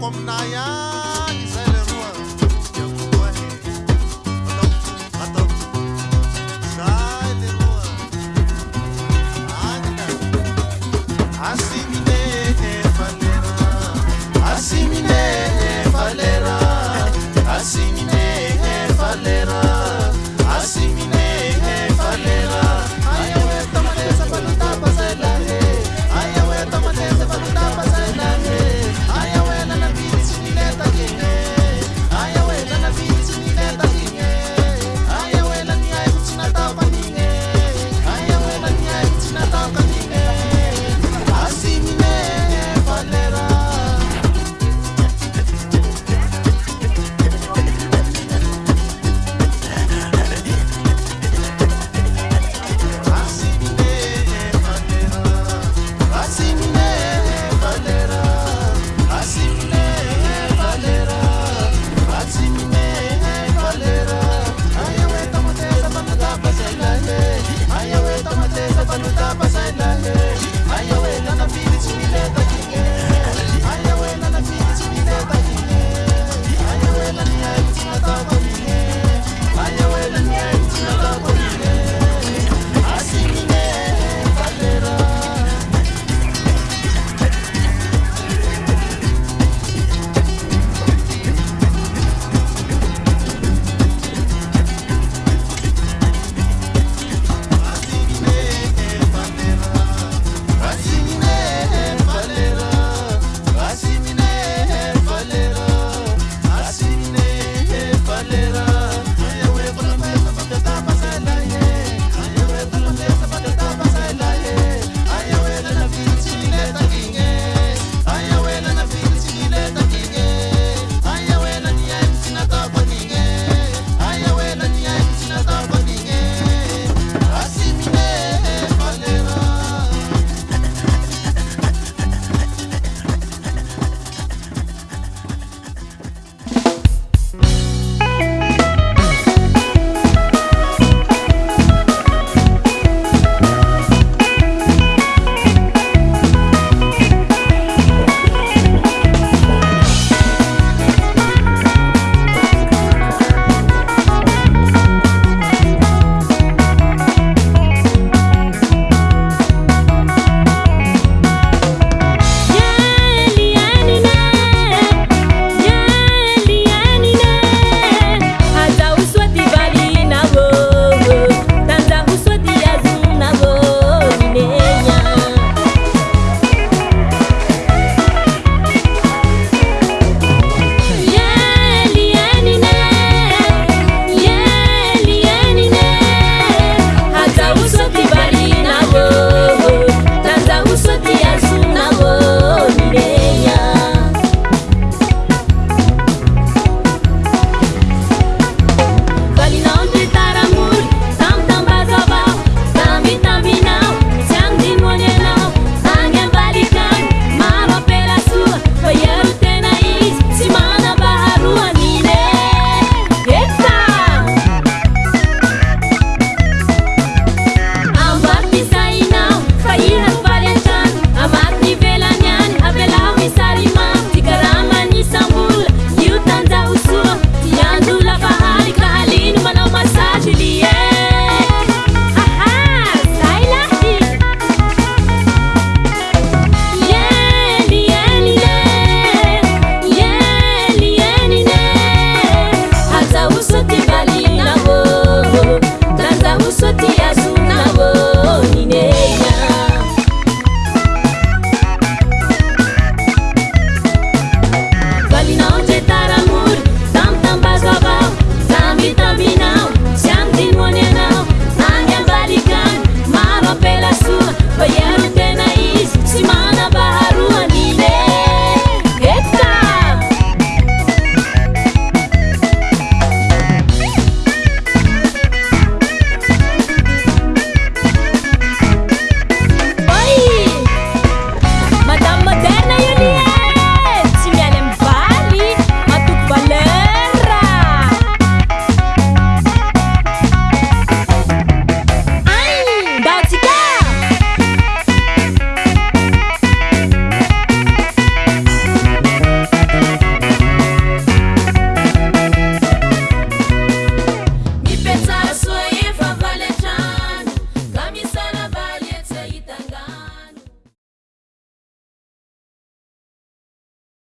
Come na Naya,